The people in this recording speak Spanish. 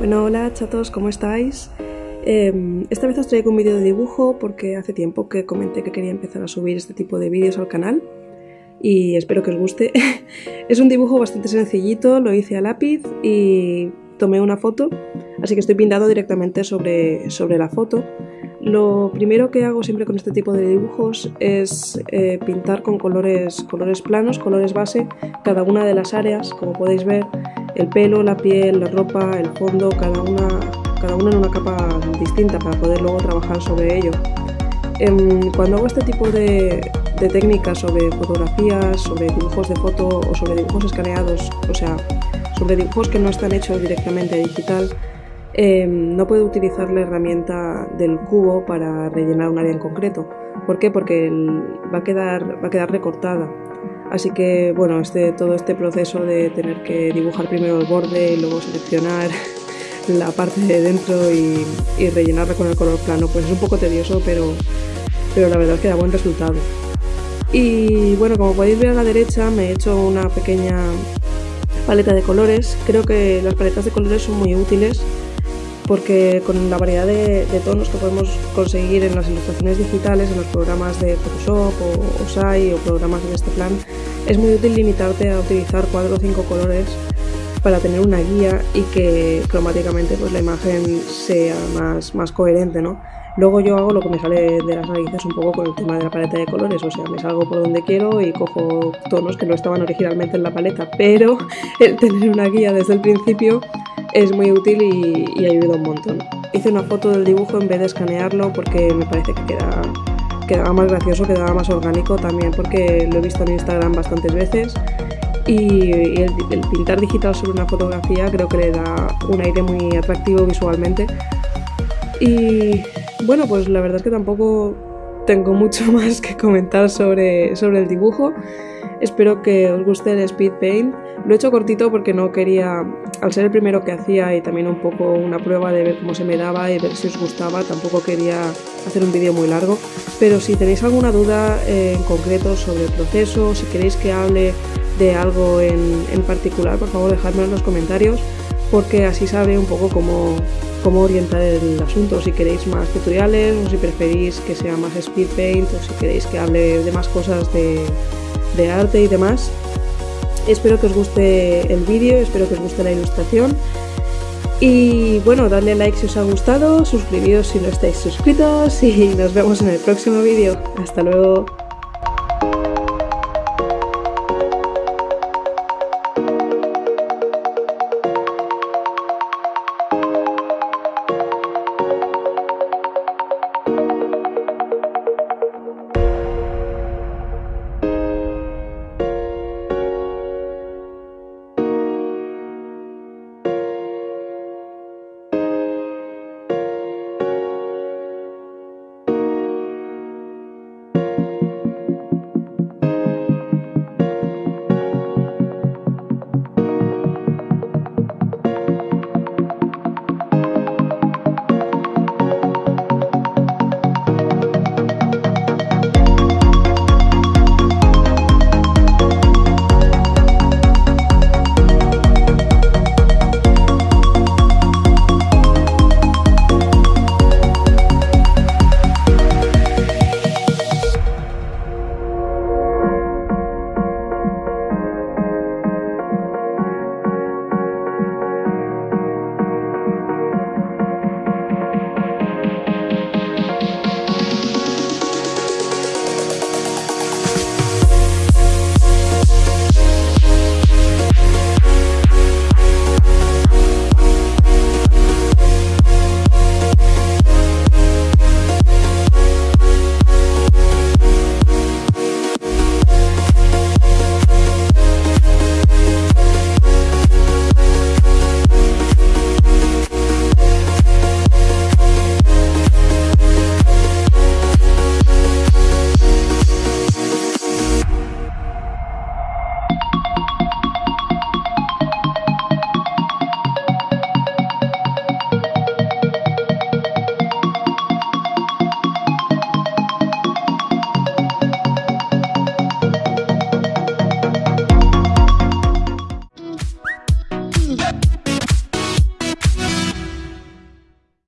Bueno, hola chatos, ¿cómo estáis? Em, esta vez os traigo un vídeo de dibujo porque hace tiempo que comenté que quería empezar a subir este tipo de vídeos al canal y espero que os guste. es un dibujo bastante sencillito, lo hice a lápiz y tomé una foto, así que estoy pintando directamente sobre, sobre la foto. Lo primero que hago siempre con este tipo de dibujos es eh, pintar con colores, colores planos, colores base, cada una de las áreas, como podéis ver, el pelo, la piel, la ropa, el fondo, cada una, cada una en una capa distinta para poder luego trabajar sobre ello. Em, cuando hago este tipo de, de técnicas sobre fotografías, sobre dibujos de foto o sobre dibujos escaneados, o sea, sobre dibujos que no están hechos directamente digital, em, no puedo utilizar la herramienta del cubo para rellenar un área en concreto. ¿Por qué? Porque va, a quedar, va a quedar recortada. Así que, bueno, este, todo este proceso de tener que dibujar primero el borde y luego seleccionar la parte de dentro y, rellenarla con el color plano, pues es un poco tedioso, pero, pero la verdad es que da buen resultado. Y bueno, como podéis ver a la derecha me he hecho una pequeña paleta de colores. Creo que las paletas de colores son muy útiles porque con la variedad de, tonos que podemos conseguir en las ilustraciones digitales, en los programas de Photoshop o OSAI o programas de este plan, es muy útil limitarte a utilizar cuatro o cinco colores para tener una guía y que cromáticamente pues, la imagen sea más, más coherente, ¿no? Luego yo hago lo que me sale de las narices un poco con el tema de la paleta de colores, o sea, me salgo por donde quiero y cojo tonos que no estaban originalmente en la paleta, pero el tener una guía desde el principio es muy útil y, ayuda un montón. Hice una foto del dibujo en vez de escanearlo porque me parece que queda, quedaba más gracioso, quedaba más orgánico también porque lo he visto en Instagram bastantes veces y, el, pintar digital sobre una fotografía creo que le da un aire muy atractivo visualmente. Y bueno, pues la verdad es que tampoco tengo mucho más que comentar sobre, sobre el dibujo. Espero que os guste el speed paint. Lo he hecho cortito porque no quería, al ser el primero que hacía y también un poco una prueba de ver cómo se me daba y ver si os gustaba, tampoco quería hacer un vídeo muy largo. Pero si tenéis alguna duda eh, en concreto sobre el proceso, si queréis que hable de algo en, en particular, por favor dejadme en los comentarios porque así sabré un poco cómo, cómo orientar el asunto, si queréis más tutoriales o si preferís que sea más speed paint o si queréis que hable de más cosas de, de arte y demás. Espero que os guste el vídeo, espero que os guste la ilustración. Y bueno, dadle like si os ha gustado, suscribíos si no estáis suscritos y nos vemos en el próximo vídeo. Hasta luego.